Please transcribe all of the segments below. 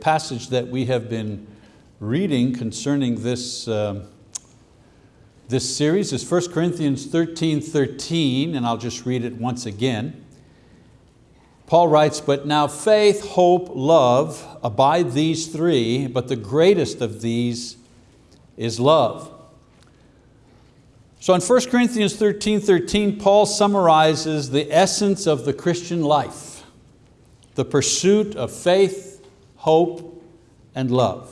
passage that we have been reading concerning this, uh, this series is 1 Corinthians 13, 13, and I'll just read it once again. Paul writes, but now faith, hope, love, abide these three, but the greatest of these is love. So in 1 Corinthians 13, 13, Paul summarizes the essence of the Christian life, the pursuit of faith, hope, and love.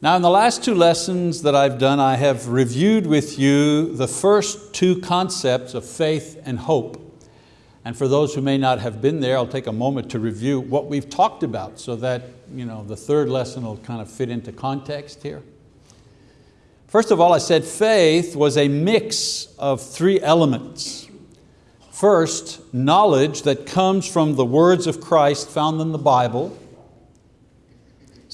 Now in the last two lessons that I've done, I have reviewed with you the first two concepts of faith and hope. And for those who may not have been there, I'll take a moment to review what we've talked about so that you know, the third lesson will kind of fit into context here. First of all, I said faith was a mix of three elements. First, knowledge that comes from the words of Christ found in the Bible.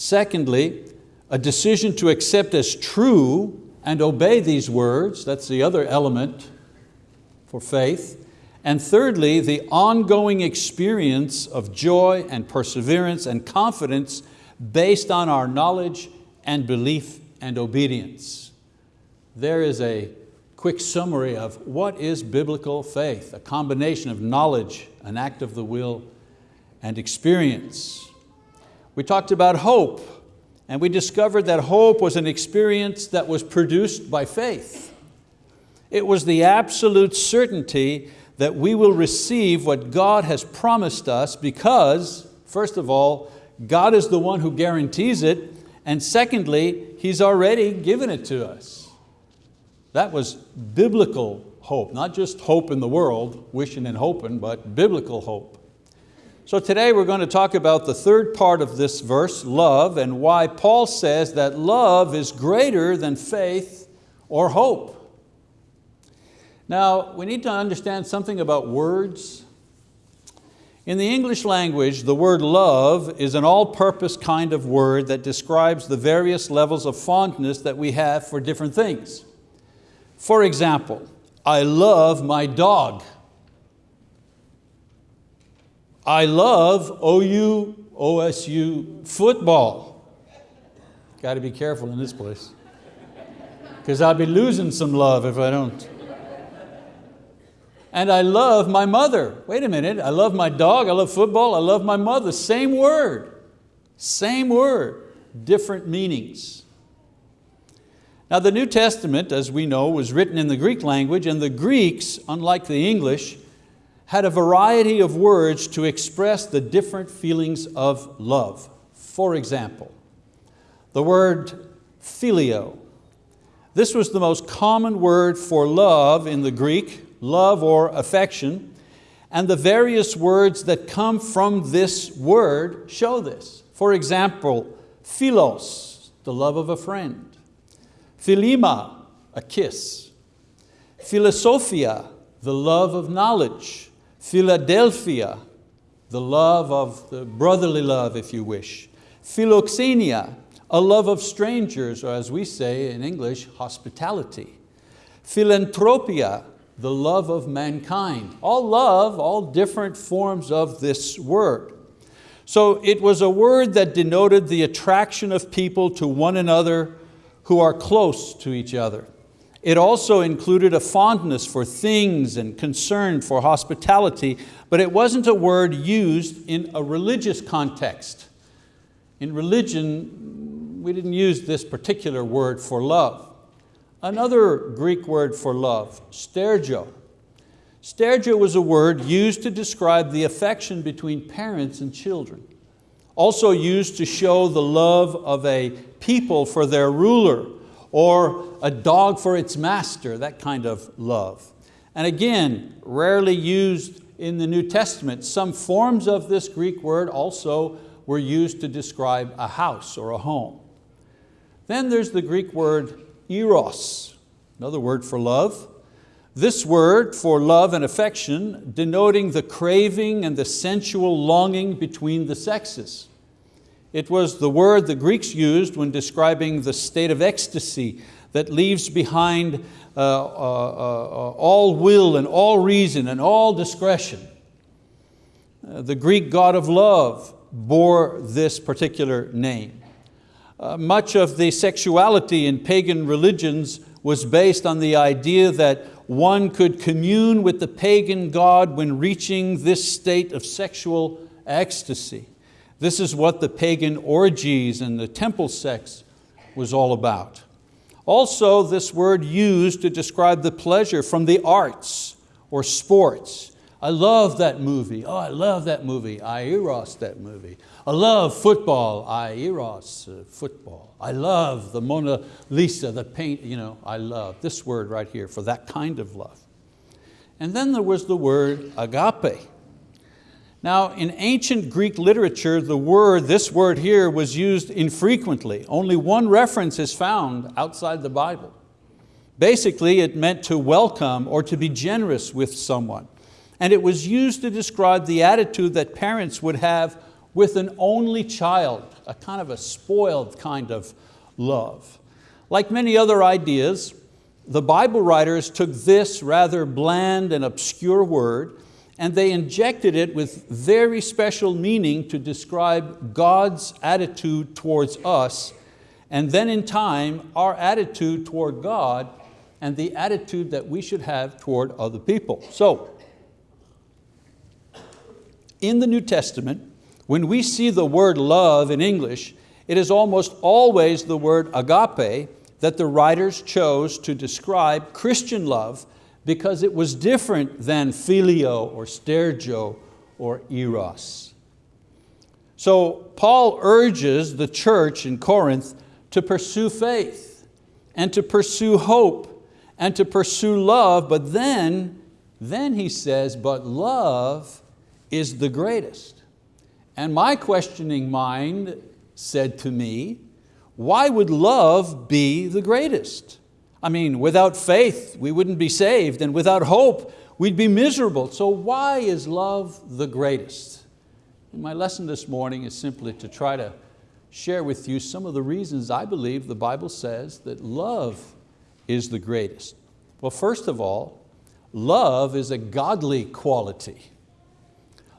Secondly, a decision to accept as true and obey these words, that's the other element for faith. And thirdly, the ongoing experience of joy and perseverance and confidence based on our knowledge and belief and obedience. There is a quick summary of what is biblical faith, a combination of knowledge, an act of the will, and experience. We talked about hope, and we discovered that hope was an experience that was produced by faith. It was the absolute certainty that we will receive what God has promised us because, first of all, God is the one who guarantees it, and secondly, He's already given it to us. That was biblical hope, not just hope in the world, wishing and hoping, but biblical hope. So today we're going to talk about the third part of this verse, love, and why Paul says that love is greater than faith or hope. Now, we need to understand something about words. In the English language, the word love is an all-purpose kind of word that describes the various levels of fondness that we have for different things. For example, I love my dog. I love OU, OSU football. Got to be careful in this place. Because I'll be losing some love if I don't. And I love my mother. Wait a minute, I love my dog, I love football, I love my mother. Same word, same word, different meanings. Now the New Testament, as we know, was written in the Greek language and the Greeks, unlike the English, had a variety of words to express the different feelings of love. For example, the word phileo. This was the most common word for love in the Greek, love or affection, and the various words that come from this word show this. For example, philos, the love of a friend. Philema, a kiss. Philosophia, the love of knowledge. Philadelphia, the love of the brotherly love, if you wish. Philoxenia, a love of strangers, or as we say in English, hospitality. Philanthropia, the love of mankind. All love, all different forms of this word. So it was a word that denoted the attraction of people to one another who are close to each other. It also included a fondness for things and concern for hospitality, but it wasn't a word used in a religious context. In religion, we didn't use this particular word for love. Another Greek word for love, stergio. Stergio was a word used to describe the affection between parents and children. Also used to show the love of a people for their ruler or a dog for its master, that kind of love. And again, rarely used in the New Testament. Some forms of this Greek word also were used to describe a house or a home. Then there's the Greek word eros, another word for love. This word for love and affection denoting the craving and the sensual longing between the sexes. It was the word the Greeks used when describing the state of ecstasy that leaves behind uh, uh, uh, all will and all reason and all discretion. Uh, the Greek God of love bore this particular name. Uh, much of the sexuality in pagan religions was based on the idea that one could commune with the pagan god when reaching this state of sexual ecstasy. This is what the pagan orgies and the temple sex was all about. Also, this word used to describe the pleasure from the arts or sports. I love that movie. Oh, I love that movie. I eros that movie. I love football. I eros uh, football. I love the Mona Lisa, the paint, you know, I love this word right here for that kind of love. And then there was the word agape. Now in ancient Greek literature, the word, this word here was used infrequently. Only one reference is found outside the Bible. Basically it meant to welcome or to be generous with someone. And it was used to describe the attitude that parents would have with an only child, a kind of a spoiled kind of love. Like many other ideas, the Bible writers took this rather bland and obscure word and they injected it with very special meaning to describe God's attitude towards us, and then in time, our attitude toward God and the attitude that we should have toward other people. So, in the New Testament, when we see the word love in English, it is almost always the word agape that the writers chose to describe Christian love because it was different than phileo or stergio or eros. So Paul urges the church in Corinth to pursue faith and to pursue hope and to pursue love, but then, then he says, but love is the greatest. And my questioning mind said to me, why would love be the greatest? I mean, without faith, we wouldn't be saved, and without hope, we'd be miserable. So why is love the greatest? And my lesson this morning is simply to try to share with you some of the reasons I believe the Bible says that love is the greatest. Well, first of all, love is a godly quality.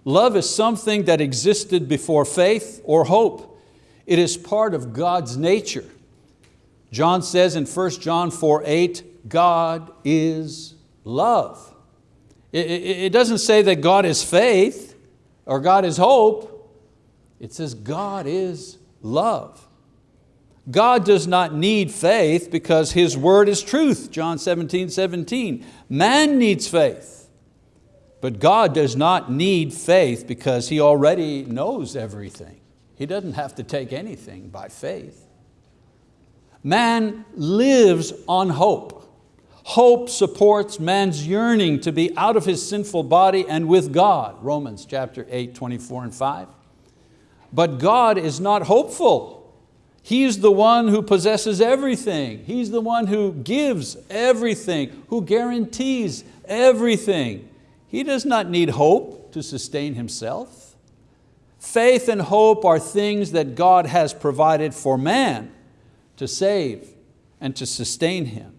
Love is something that existed before faith or hope. It is part of God's nature. John says in 1 John 4, 8, God is love. It, doesn't say that God is faith or God is hope. It says God is love. God does not need faith because His word is truth, John 17, 17. Man needs faith, but God does not need faith because He already knows everything. He doesn't have to take anything by faith. Man lives on hope. Hope supports man's yearning to be out of his sinful body and with God, Romans chapter 8, 24 and 5. But God is not hopeful. He's the one who possesses everything. He's the one who gives everything, who guarantees everything. He does not need hope to sustain himself. Faith and hope are things that God has provided for man to save and to sustain him.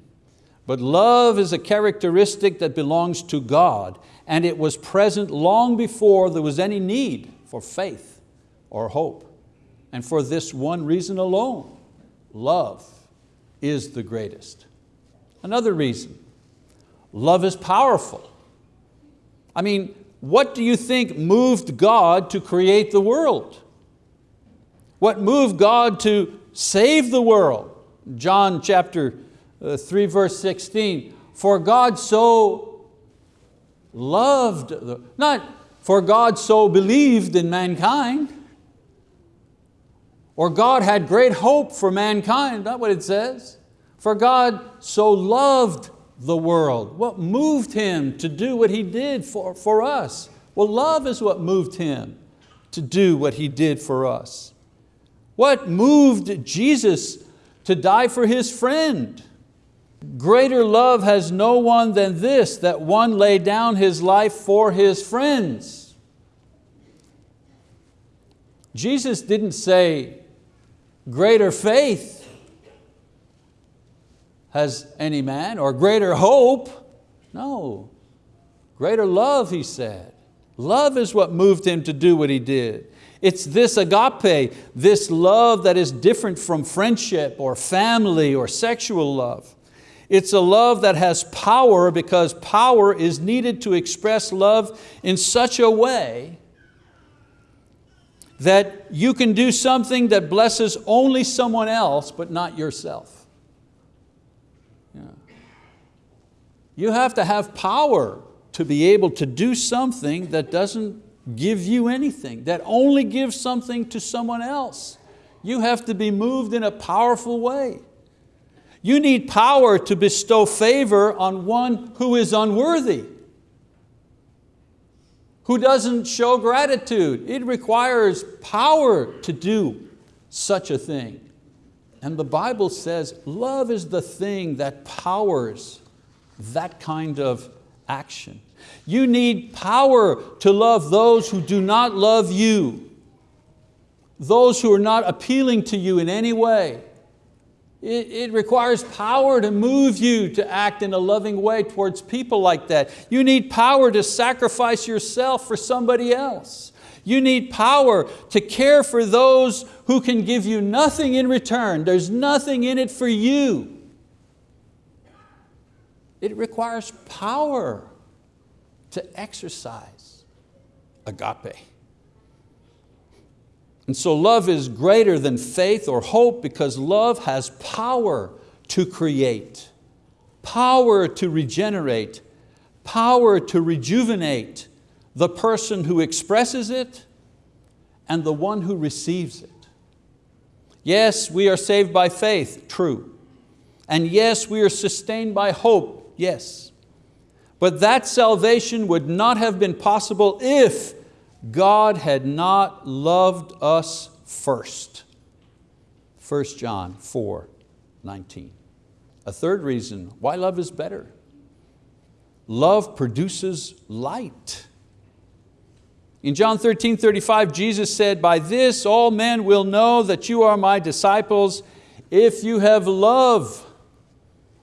But love is a characteristic that belongs to God and it was present long before there was any need for faith or hope. And for this one reason alone, love is the greatest. Another reason, love is powerful. I mean, what do you think moved God to create the world? What moved God to save the world. John chapter uh, 3 verse 16, for God so loved, the, not for God so believed in mankind, or God had great hope for mankind, not what it says. For God so loved the world. What moved Him to do what He did for, for us? Well, love is what moved Him to do what He did for us. What moved Jesus to die for his friend? Greater love has no one than this, that one lay down his life for his friends. Jesus didn't say, greater faith has any man, or greater hope. No, greater love, he said. Love is what moved him to do what he did. It's this agape, this love that is different from friendship or family or sexual love. It's a love that has power because power is needed to express love in such a way that you can do something that blesses only someone else but not yourself. Yeah. You have to have power to be able to do something that doesn't give you anything, that only gives something to someone else. You have to be moved in a powerful way. You need power to bestow favor on one who is unworthy, who doesn't show gratitude. It requires power to do such a thing. And the Bible says love is the thing that powers that kind of action. You need power to love those who do not love you, those who are not appealing to you in any way. It, it, requires power to move you to act in a loving way towards people like that. You need power to sacrifice yourself for somebody else. You need power to care for those who can give you nothing in return. There's nothing in it for you. It requires power to exercise agape. And so love is greater than faith or hope because love has power to create, power to regenerate, power to rejuvenate the person who expresses it and the one who receives it. Yes, we are saved by faith, true. And yes, we are sustained by hope, yes. But that salvation would not have been possible if God had not loved us first. 1 John 4, 19. A third reason why love is better. Love produces light. In John 13, 35, Jesus said, by this all men will know that you are my disciples if you have love,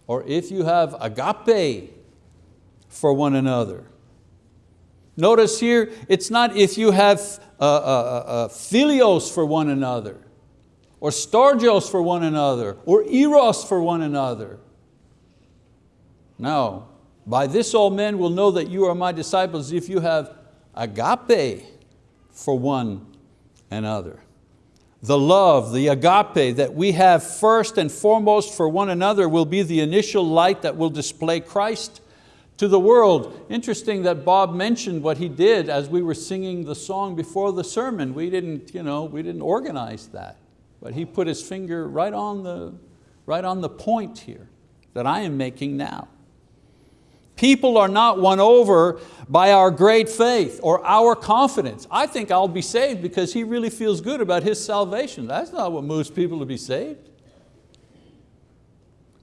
or if you have agape for one another. Notice here, it's not if you have uh, uh, uh, uh, philios for one another, or storgios for one another, or eros for one another. No, by this all men will know that you are my disciples if you have agape for one another. The love, the agape that we have first and foremost for one another will be the initial light that will display Christ to the world. Interesting that Bob mentioned what he did as we were singing the song before the sermon. We didn't, you know, we didn't organize that, but he put his finger right on, the, right on the point here that I am making now. People are not won over by our great faith or our confidence. I think I'll be saved because he really feels good about his salvation. That's not what moves people to be saved.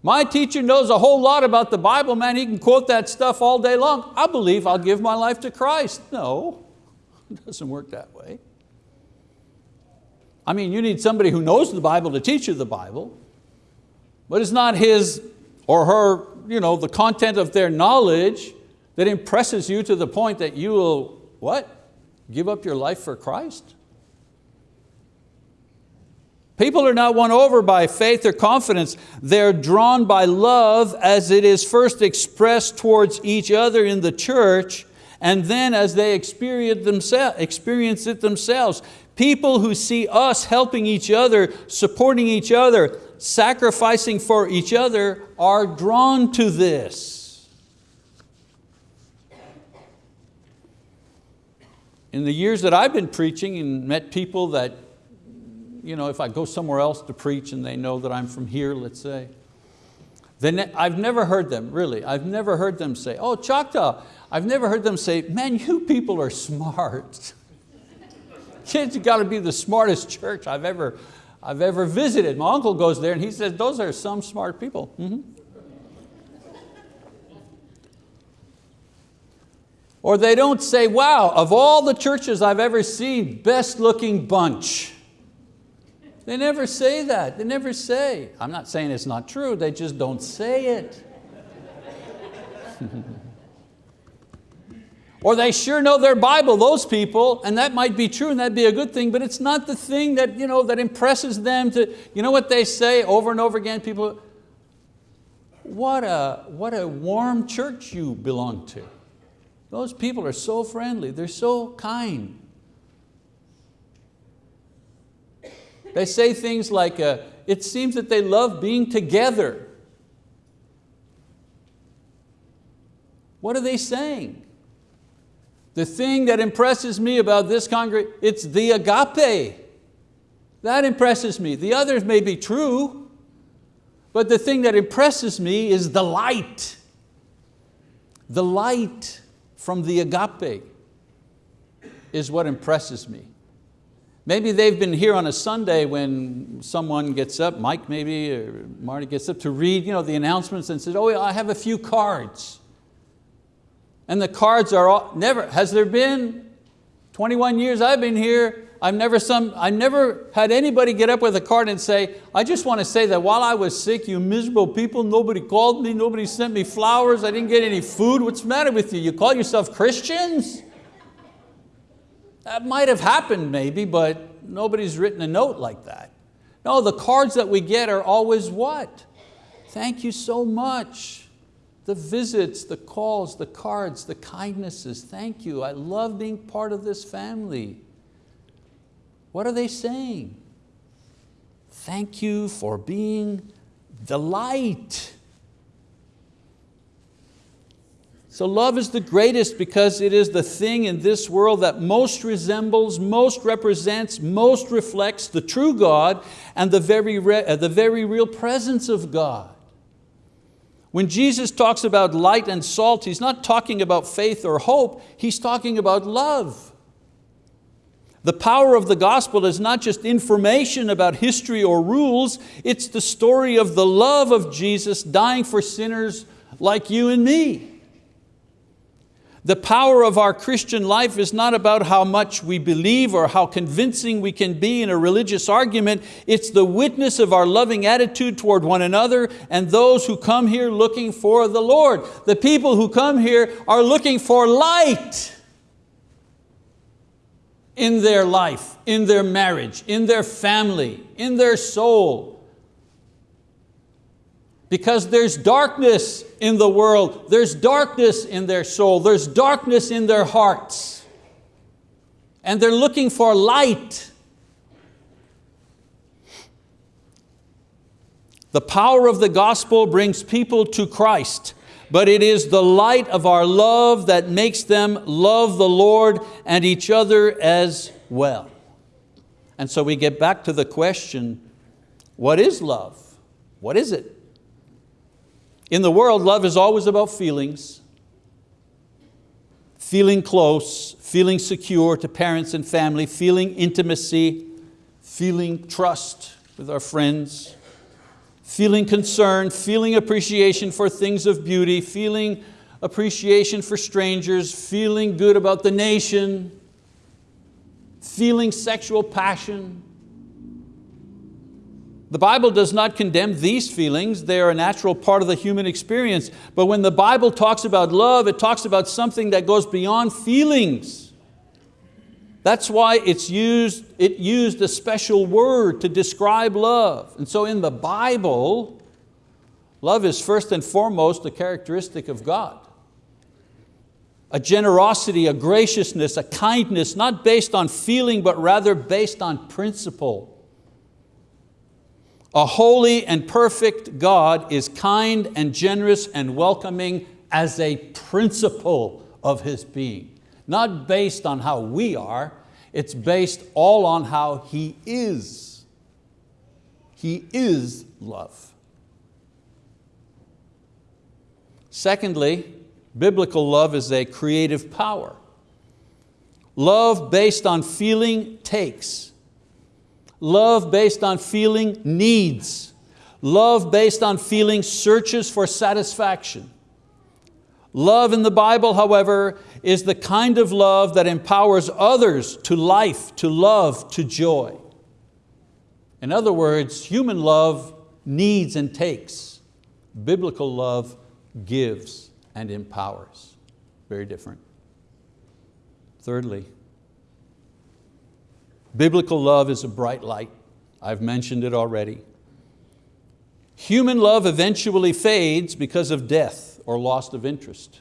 My teacher knows a whole lot about the Bible, man, he can quote that stuff all day long. I believe I'll give my life to Christ. No, it doesn't work that way. I mean, you need somebody who knows the Bible to teach you the Bible, but it's not his or her, you know, the content of their knowledge that impresses you to the point that you will, what? Give up your life for Christ? People are not won over by faith or confidence. They're drawn by love as it is first expressed towards each other in the church and then as they experience, it themselves. People who see us helping each other, supporting each other, sacrificing for each other are drawn to this. In the years that I've been preaching and met people that you know, if I go somewhere else to preach and they know that I'm from here, let's say, then I've never heard them, really, I've never heard them say, oh, Choctaw, I've never heard them say, man, you people are smart. Kids, you got to be the smartest church I've ever, I've ever visited. My uncle goes there and he says, those are some smart people. Mm -hmm. Or they don't say, wow, of all the churches I've ever seen, best looking bunch. They never say that, they never say. I'm not saying it's not true, they just don't say it. Or they sure know their Bible, those people, and that might be true and that'd be a good thing, but it's not the thing that, you know, that impresses them to, you know what they say over and over again, people, what a, what a warm church you belong to. Those people are so friendly, they're so kind. They say things like, uh, it seems that they love being together. What are they saying? The thing that impresses me about this congregation, it's the agape. That impresses me. The others may be true, but the thing that impresses me is the light. The light from the agape is what impresses me. Maybe they've been here on a Sunday when someone gets up, Mike maybe, or Marty gets up to read you know, the announcements and says, oh, I have a few cards. And the cards are all, never, has there been 21 years I've been here, I've never, some, I've never had anybody get up with a card and say, I just want to say that while I was sick, you miserable people, nobody called me, nobody sent me flowers, I didn't get any food. What's the matter with you? You call yourself Christians? That might have happened maybe, but nobody's written a note like that. No, the cards that we get are always what? Thank you so much the visits, the calls, the cards, the kindnesses. Thank you, I love being part of this family. What are they saying? Thank you for being the light. So love is the greatest because it is the thing in this world that most resembles, most represents, most reflects the true God and the very, uh, the very real presence of God. When Jesus talks about light and salt, He's not talking about faith or hope, He's talking about love. The power of the gospel is not just information about history or rules, it's the story of the love of Jesus dying for sinners like you and me. The power of our Christian life is not about how much we believe or how convincing we can be in a religious argument. It's the witness of our loving attitude toward one another and those who come here looking for the Lord. The people who come here are looking for light in their life, in their marriage, in their family, in their soul because there's darkness in the world, there's darkness in their soul, there's darkness in their hearts. And they're looking for light. The power of the gospel brings people to Christ, but it is the light of our love that makes them love the Lord and each other as well. And so we get back to the question, what is love? What is it? In the world, love is always about feelings, feeling close, feeling secure to parents and family, feeling intimacy, feeling trust with our friends, feeling concern, feeling appreciation for things of beauty, feeling appreciation for strangers, feeling good about the nation, feeling sexual passion, the Bible does not condemn these feelings, they are a natural part of the human experience. But when the Bible talks about love, it talks about something that goes beyond feelings. That's why it's used, it used a special word to describe love. And so in the Bible, love is first and foremost a characteristic of God. A generosity, a graciousness, a kindness, not based on feeling, but rather based on principle. A holy and perfect God is kind and generous and welcoming as a principle of His being. Not based on how we are, it's based all on how He is. He is love. Secondly, biblical love is a creative power. Love based on feeling takes. Love based on feeling needs. Love based on feeling searches for satisfaction. Love in the Bible, however, is the kind of love that empowers others to life, to love, to joy. In other words, human love needs and takes. Biblical love gives and empowers. Very different. Thirdly, biblical love is a bright light. I've mentioned it already. Human love eventually fades because of death or loss of interest.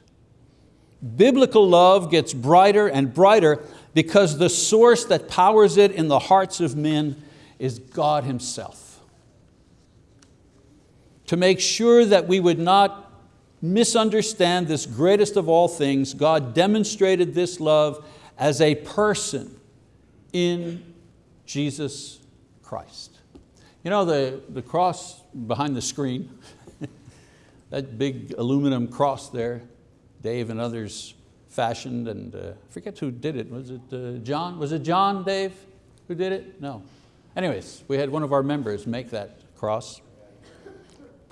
Biblical love gets brighter and brighter because the source that powers it in the hearts of men is God Himself. To make sure that we would not misunderstand this greatest of all things, God demonstrated this love as a person in Jesus Christ. You know the, the cross behind the screen, that big aluminum cross there, Dave and others fashioned and uh, I forget who did it, was it uh, John? Was it John, Dave, who did it? No. Anyways, we had one of our members make that cross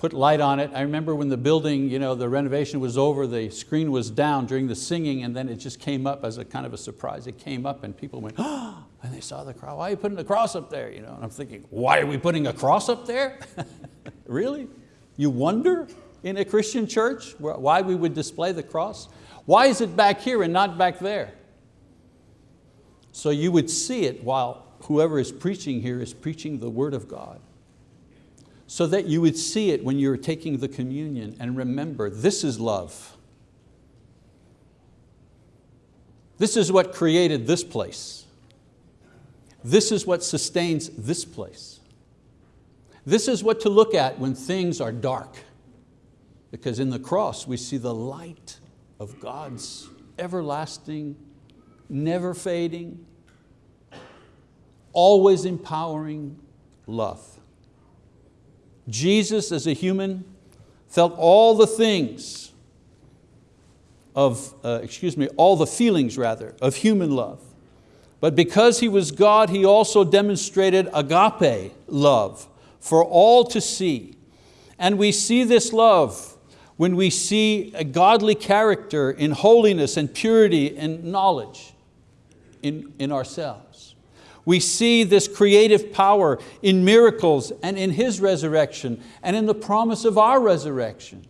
put light on it. I remember when the building, you know, the renovation was over, the screen was down during the singing and then it just came up as a kind of a surprise. It came up and people went, oh, and they saw the cross. Why are you putting the cross up there? You know, and I'm thinking, why are we putting a cross up there? really? You wonder in a Christian church why we would display the cross? Why is it back here and not back there? So you would see it while whoever is preaching here is preaching the word of God so that you would see it when you're taking the communion and remember, this is love. This is what created this place. This is what sustains this place. This is what to look at when things are dark. Because in the cross we see the light of God's everlasting, never fading, always empowering love. Jesus as a human felt all the things of, uh, excuse me, all the feelings rather, of human love. But because He was God, He also demonstrated agape love for all to see. And we see this love when we see a godly character in holiness and purity and knowledge in, in ourselves. We see this creative power in miracles and in His resurrection and in the promise of our resurrection.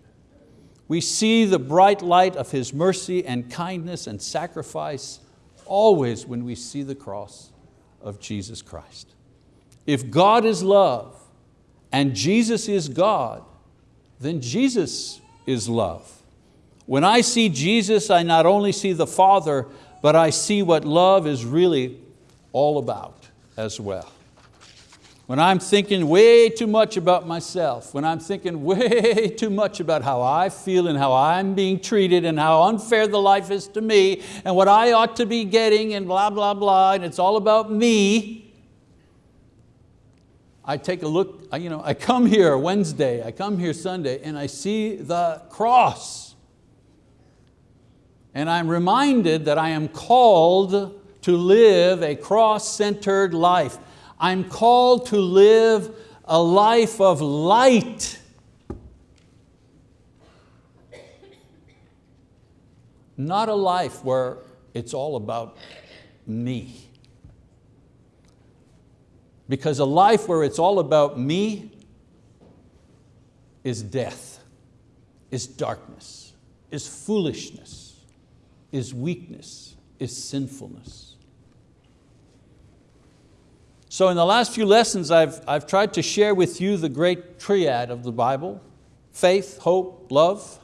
We see the bright light of His mercy and kindness and sacrifice always when we see the cross of Jesus Christ. If God is love and Jesus is God, then Jesus is love. When I see Jesus, I not only see the Father, but I see what love is really all about as well. When I'm thinking way too much about myself, when I'm thinking way too much about how I feel and how I'm being treated and how unfair the life is to me and what I ought to be getting and blah, blah, blah, and it's all about me, I take a look, you know, I come here Wednesday, I come here Sunday, and I see the cross. And I'm reminded that I am called to live a cross-centered life. I'm called to live a life of light. Not a life where it's all about me. Because a life where it's all about me is death, is darkness, is foolishness, is weakness, is sinfulness. So in the last few lessons, I've, I've tried to share with you the great triad of the Bible, faith, hope, love.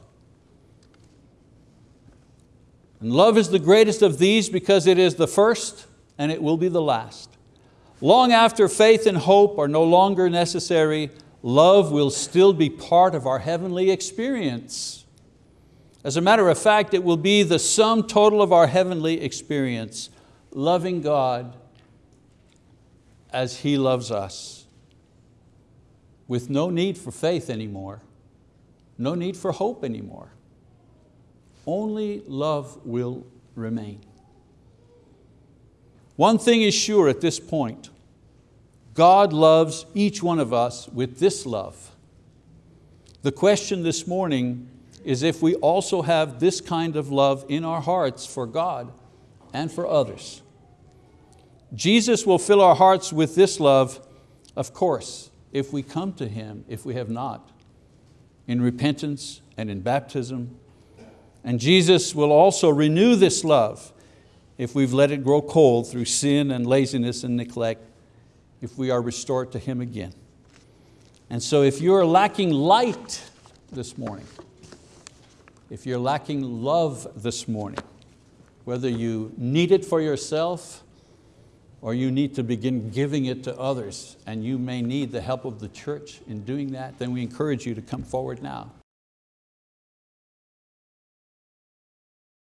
And love is the greatest of these because it is the first and it will be the last. Long after faith and hope are no longer necessary, love will still be part of our heavenly experience. As a matter of fact, it will be the sum total of our heavenly experience, loving God as He loves us with no need for faith anymore, no need for hope anymore. Only love will remain. One thing is sure at this point, God loves each one of us with this love. The question this morning is if we also have this kind of love in our hearts for God and for others. Jesus will fill our hearts with this love, of course, if we come to Him, if we have not, in repentance and in baptism. And Jesus will also renew this love if we've let it grow cold through sin and laziness and neglect, if we are restored to Him again. And so if you're lacking light this morning, if you're lacking love this morning, whether you need it for yourself or you need to begin giving it to others and you may need the help of the church in doing that, then we encourage you to come forward now.